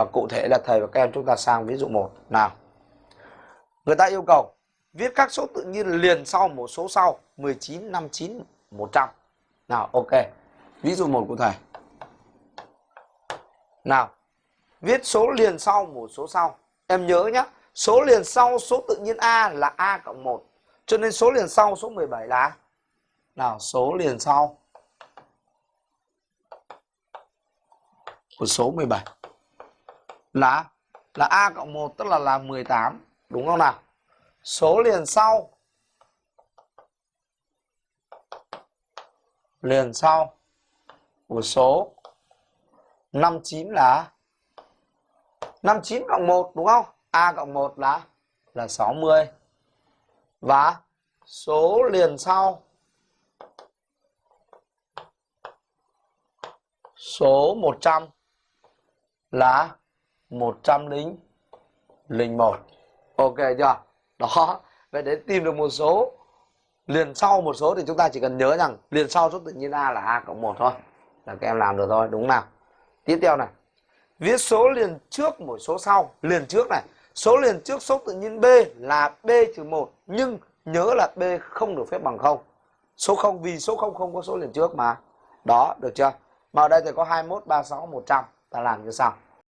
và cụ thể là thầy và các em chúng ta sang ví dụ 1 nào. Người ta yêu cầu viết các số tự nhiên liền sau một số sau 19 59 100 nào, ok. Ví dụ một của thầy. Nào, viết số liền sau một số sau. Em nhớ nhé số liền sau số tự nhiên A là A cộng 1 cho nên số liền sau số 17 là nào, số liền sau của số 17 là là A cộng 1 tức là là 18 đúng không nào? Số liền sau. Liền sau của số 59 là 59 cộng 1 đúng không? A cộng 1 là là 60. Và số liền sau. Số 100 là 101. Ok chưa? Đó. Vậy để tìm được một số liền sau một số thì chúng ta chỉ cần nhớ rằng liền sau số tự nhiên A là A cộng 1 thôi. Là các em làm được thôi, đúng nào? Tiếp theo này. Viết số liền trước một số sau. Liền trước này. Số liền trước số tự nhiên B là B trừ 1. Nhưng nhớ là B không được phép bằng 0. Số 0 vì số 0 không có số liền trước mà. Đó, được chưa? Mà ở đây thì có 21, 36, 100. Ta làm như sau.